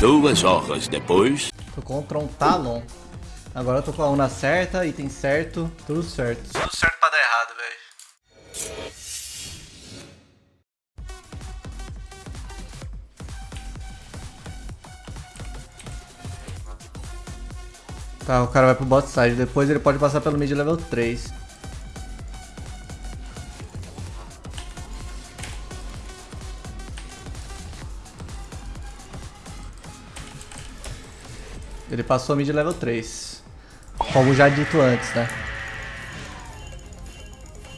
Duas horas depois. Tô contra um Talon. Agora eu tô com a Una certa, item certo, tudo certo. Tudo certo pra dar errado, velho. Tá, o cara vai pro bot side. Depois ele pode passar pelo mid level 3. Ele passou mid level 3. Como já dito antes, né?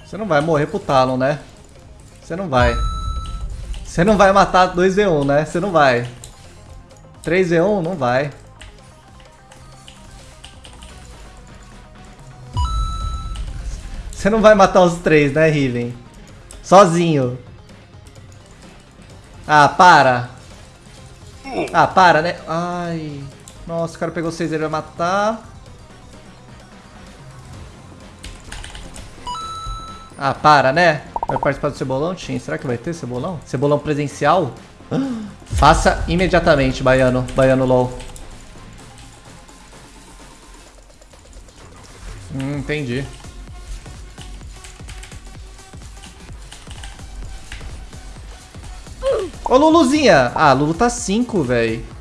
Você não vai morrer pro Talon, né? Você não vai. Você não vai matar 2v1, né? Você não vai. 3v1? Não vai. Você não vai matar os três, né, Riven? Sozinho. Ah, para. Ah, para, né? Ai. Nossa, o cara pegou seis, ele vai matar. Ah, para, né? Vai participar do Cebolão, Tim? Será que vai ter Cebolão? Cebolão presencial? Faça imediatamente, Baiano. Baiano LOL. Hum, entendi. Ô, Luluzinha! Ah, Lulu tá 5, velho.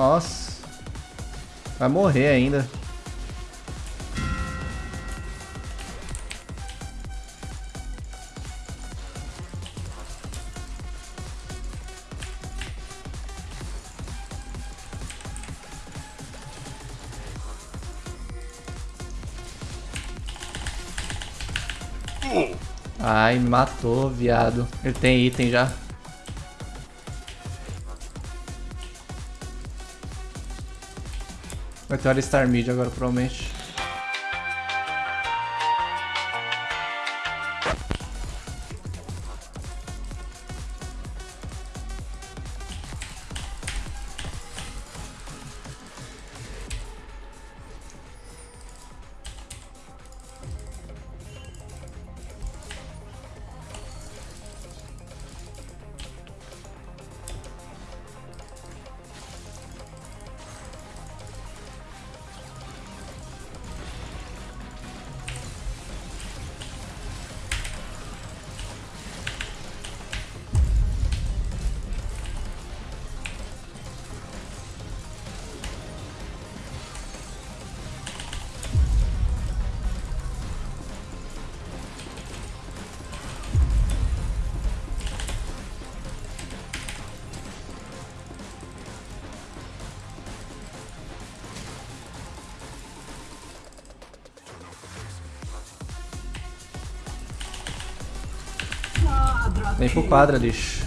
Nossa. Vai morrer ainda. Ai, matou, viado. Ele tem item já. Vai ter hora Star Mid agora, provavelmente. Vem pro quadra, lixo.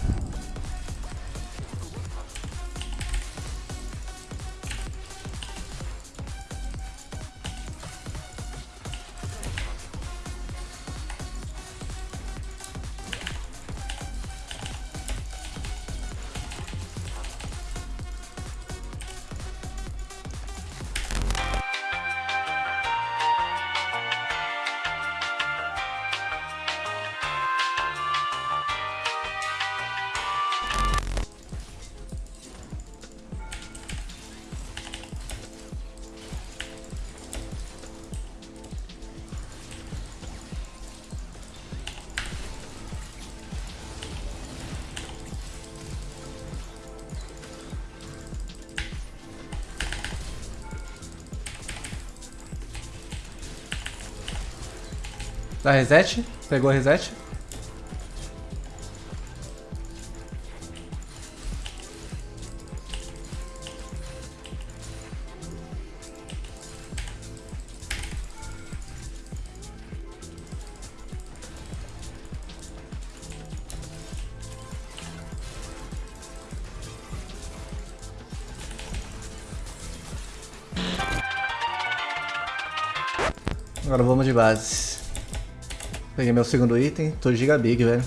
Dá reset? Pegou reset? Agora vamos de base. Peguei meu segundo item, tô gigabig, velho.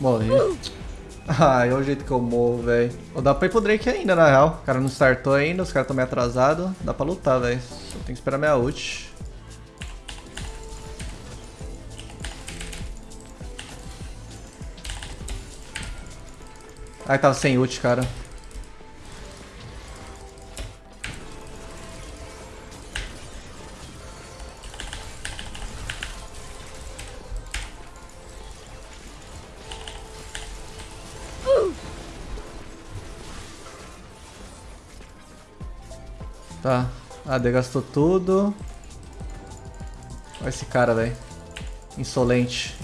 Morri. Uh! Ai, olha o jeito que eu morro, velho. Dá pra ir pro Drake ainda, na real. O cara não startou ainda, os caras estão meio atrasados. Dá pra lutar, velho. Só tem que esperar minha ult. Ai, tava sem ult, cara. Tá. Ah, degastou tudo. Olha esse cara, velho. Insolente.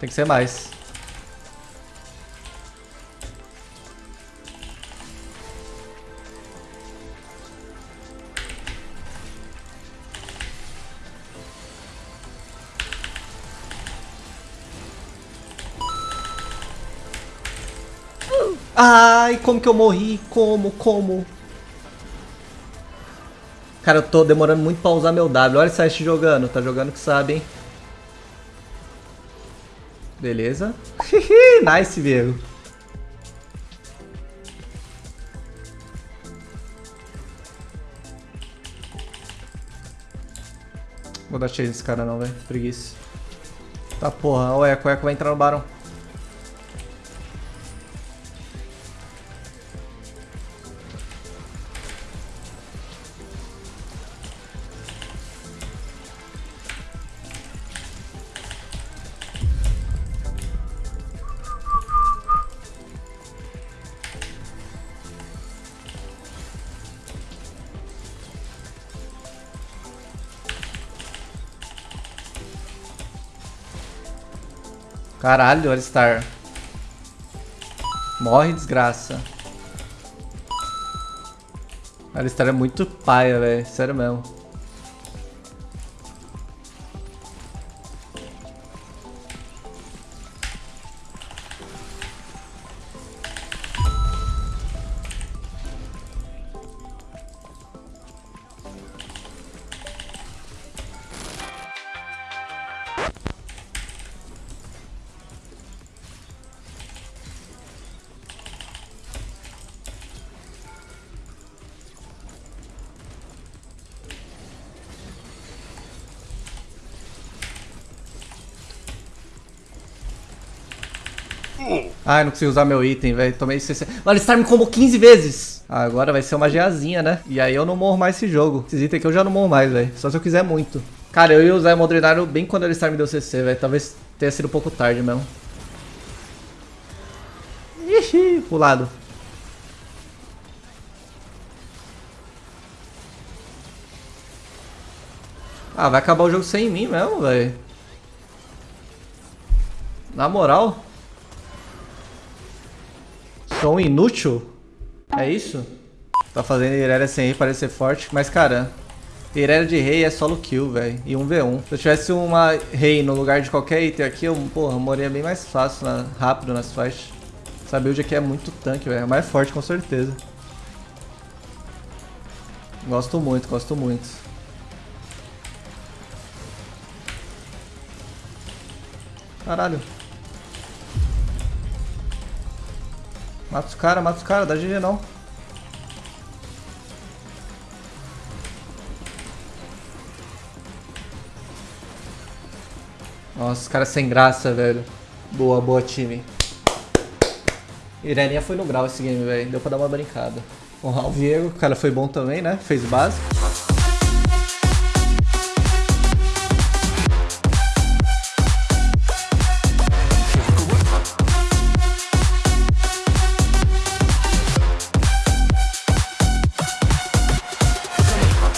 Tem que ser mais. Ai, como que eu morri? Como? Como? Cara, eu tô demorando muito pra usar meu W. Olha o Sest jogando. Tá jogando que sabe, hein? Beleza. nice, Viego. Vou dar chase nesse cara não, velho. Preguiça. Tá porra. O Eco. O Eco vai entrar no Barão. Caralho, Alistar. Morre, desgraça. Alistar é muito paia, velho. Sério mesmo. Ai, não consegui usar meu item, velho. Tomei 60. Mano, esse me combou 15 vezes. Agora vai ser uma geazinha, né? E aí eu não morro mais esse jogo. Esses itens aqui eu já não morro mais, velho. Só se eu quiser muito. Cara, eu ia usar o Modrenário bem quando ele me deu CC, velho. Talvez tenha sido um pouco tarde mesmo. Ixi, pro lado. Ah, vai acabar o jogo sem mim mesmo, velho. Na moral. Um inútil? É isso? Tá fazendo Irelia sem rei parecer forte, mas cara, Irelia de rei é solo kill, velho, e 1v1. Se eu tivesse uma rei no lugar de qualquer item aqui, eu, porra, moria bem mais fácil, na, rápido nas fights. Essa build aqui é muito tanque, velho, é mais forte com certeza. Gosto muito, gosto muito. Caralho. Mata os caras, mata os caras, dá GG não. Nossa, os caras sem graça, velho. Boa, boa, time. Ireninha foi no grau esse game, velho. Deu pra dar uma brincada. Honrar o Viego, o cara foi bom também, né? Fez básico.